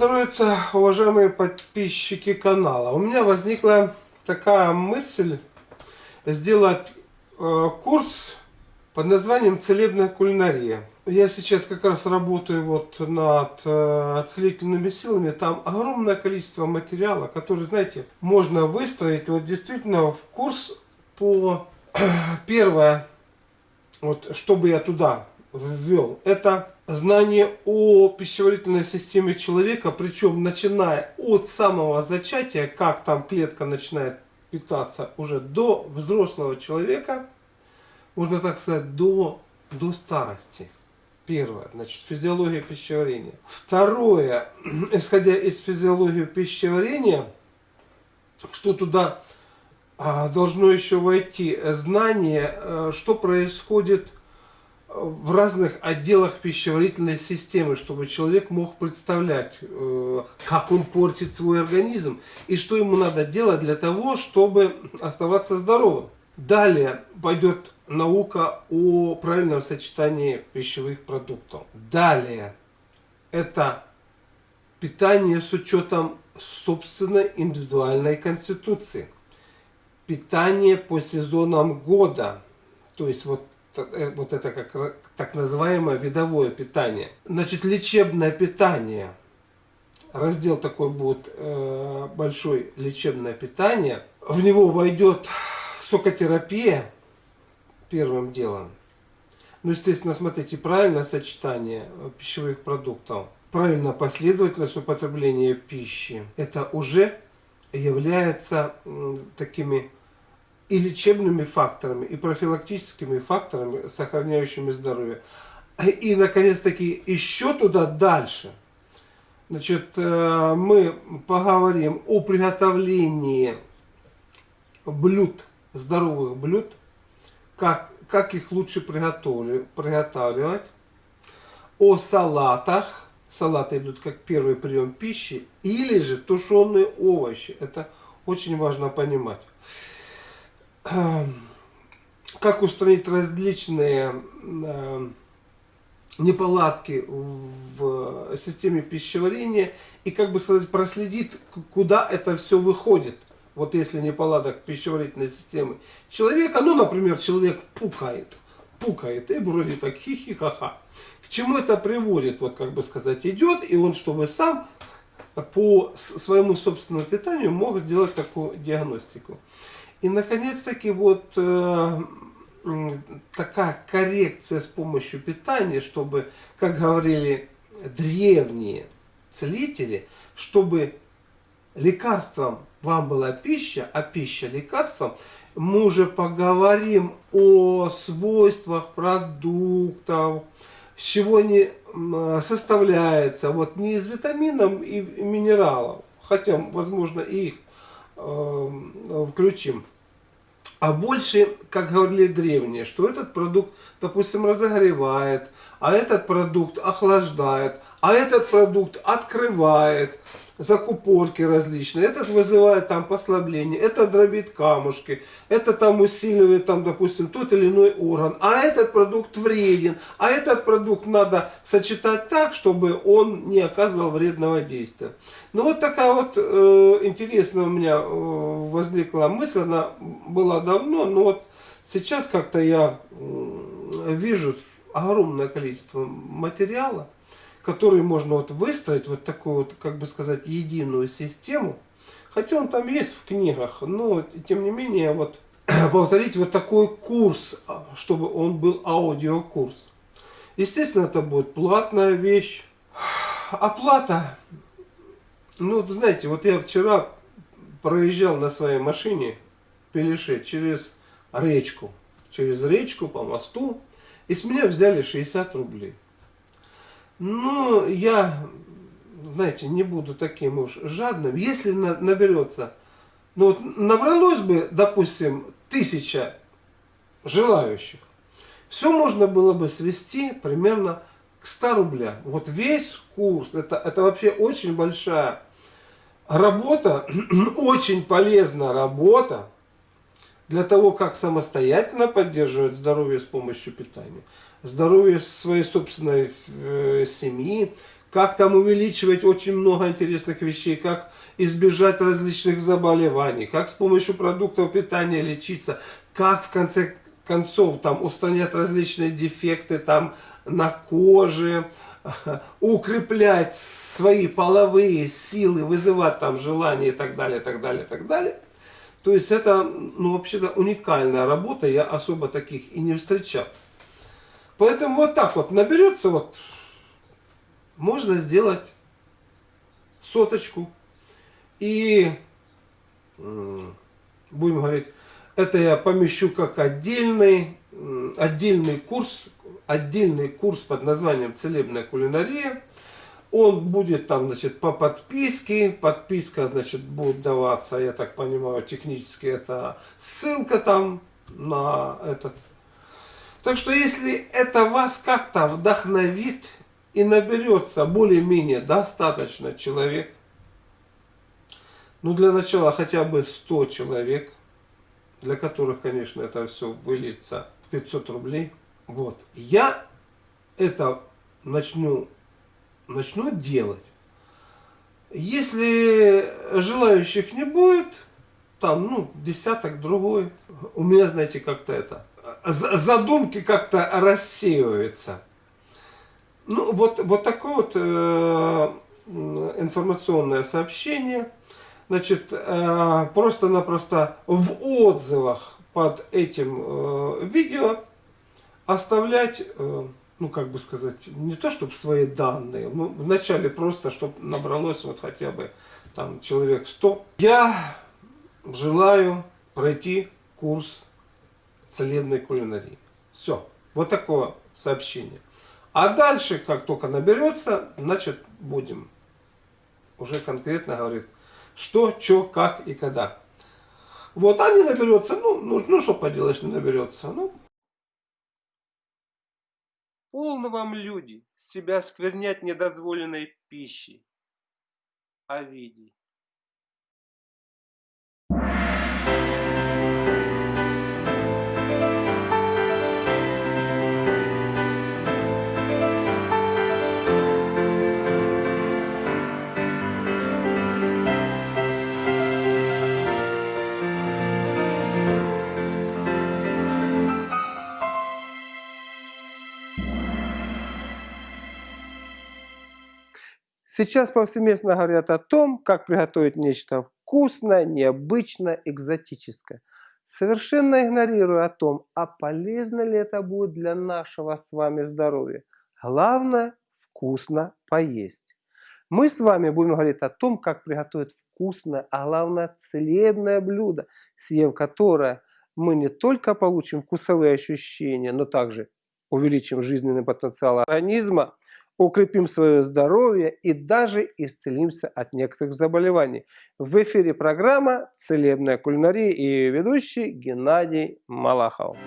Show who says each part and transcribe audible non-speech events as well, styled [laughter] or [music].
Speaker 1: здоровья, уважаемые подписчики канала. У меня возникла такая мысль сделать э, курс под названием «Целебная кулинария». Я сейчас как раз работаю вот над э, целительными силами. Там огромное количество материала, который, знаете, можно выстроить вот действительно в курс по... [clears throat] Первое, вот чтобы я туда ввел, это знание о пищеварительной системе человека, причем начиная от самого зачатия, как там клетка начинает питаться уже до взрослого человека, можно так сказать, до, до старости. Первое, значит, физиология пищеварения. Второе, [clears throat] исходя из физиологии пищеварения, что туда а, должно еще войти знание, э, что происходит в разных отделах пищеварительной системы, чтобы человек мог представлять, э, как он портит свой организм и что ему надо делать для того, чтобы оставаться здоровым. Далее пойдет наука о правильном сочетании пищевых продуктов. Далее это питание с учетом собственной индивидуальной конституции. Питание по сезонам года. То есть вот вот это как так называемое видовое питание. Значит, лечебное питание. Раздел такой будет э, большой лечебное питание. В него войдет сокотерапия первым делом. Ну, естественно, смотрите, правильное сочетание пищевых продуктов, правильная последовательность употребления пищи. Это уже является такими и лечебными факторами, и профилактическими факторами, сохраняющими здоровье. И, наконец-таки, еще туда дальше. Значит, э, мы поговорим о приготовлении блюд, здоровых блюд, как, как их лучше приготавливать, о салатах, салаты идут как первый прием пищи, или же тушеные овощи. Это очень важно понимать. Эм, как устранить различные эм, неполадки в системе пищеварения и, как бы сказать, проследить, куда это все выходит. Вот если неполадок пищеварительной системы человека, ну, например, человек пукает, пукает, и вроде так хихи-ха-ха. К чему это приводит, вот как бы сказать, идет, и он, чтобы сам по своему собственному питанию мог сделать такую диагностику. И, наконец-таки, вот э, такая коррекция с помощью питания, чтобы, как говорили древние целители, чтобы лекарством вам была пища, а пища лекарством, мы уже поговорим о свойствах продуктов, с чего они составляются, вот не из витаминов и минералов, хотя, возможно, и их включим. А больше, как говорили древние, что этот продукт, допустим, разогревает, а этот продукт охлаждает, а этот продукт открывает, закупорки различные, этот вызывает там послабление, это дробит камушки, это там усиливает там, допустим, тот или иной орган, а этот продукт вреден, а этот продукт надо сочетать так, чтобы он не оказывал вредного действия. Ну вот такая вот э, интересная у меня э, возникла мысль, она была давно, но вот сейчас как-то я э, вижу огромное количество материала, который можно вот выстроить вот такую вот, как бы сказать, единую систему. Хотя он там есть в книгах, но тем не менее вот [clears throat] повторить вот такой курс, а, чтобы он был аудиокурс. Естественно, это будет платная вещь. Оплата. Ну, знаете, вот я вчера проезжал на своей машине Пелеше через речку. Через речку по мосту. И с меня взяли 60 рублей. Ну, я, знаете, не буду таким уж жадным. Если на, наберется, ну вот набралось бы, допустим, тысяча желающих, все можно было бы свести примерно к 100 рублям. Вот весь курс, это, это вообще очень большая работа, [clears throat] очень полезная работа для того, как самостоятельно поддерживать здоровье с помощью питания здоровье своей собственной э, семьи, как там увеличивать очень много интересных вещей, как избежать различных заболеваний, как с помощью продуктов питания лечиться, как в конце концов там устранять различные дефекты там на коже, [laughs] укреплять свои половые силы, вызывать там желание и так далее, так далее, так далее. То есть это, ну, вообще-то уникальная работа, я особо таких и не встречал. Поэтому вот так вот наберется, вот, можно сделать соточку. И, будем говорить, это я помещу как отдельный, отдельный курс, отдельный курс под названием «Целебная кулинария». Он будет там, значит, по подписке. Подписка, значит, будет даваться, я так понимаю, технически это ссылка там на этот так что если это вас как-то вдохновит и наберется более-менее достаточно человек, ну для начала хотя бы 100 человек, для которых, конечно, это все выльется в 500 рублей, вот, я это начну, начну делать. Если желающих не будет, там, ну, десяток другой, у меня, знаете, как-то это, задумки как-то рассеиваются. Ну, вот, вот такое вот э, информационное сообщение. Значит, э, просто-напросто в отзывах под этим э, видео оставлять, э, ну, как бы сказать, не то, чтобы свои данные, ну, вначале просто, чтобы набралось вот хотя бы там человек 100. Я желаю пройти курс целебной кулинарии. Все. Вот такое сообщение. А дальше, как только наберется, значит, будем уже конкретно говорить, что, что, как и когда. Вот, а не наберется, ну, ну, ну что поделаешь, не наберется. Ну. Полно вам люди себя сквернять недозволенной пищей. Овидий. Сейчас повсеместно говорят о том, как приготовить нечто вкусное, необычное, экзотическое. Совершенно игнорируя о том, а полезно ли это будет для нашего с вами здоровья. Главное – вкусно поесть. Мы с вами будем говорить о том, как приготовить вкусное, а главное целебное блюдо, съев которое мы не только получим вкусовые ощущения, но также увеличим жизненный потенциал организма, укрепим свое здоровье и даже исцелимся от некоторых заболеваний. В эфире программа «Целебная кулинария» и ведущий Геннадий Малахов.